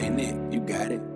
ain't it? you got it.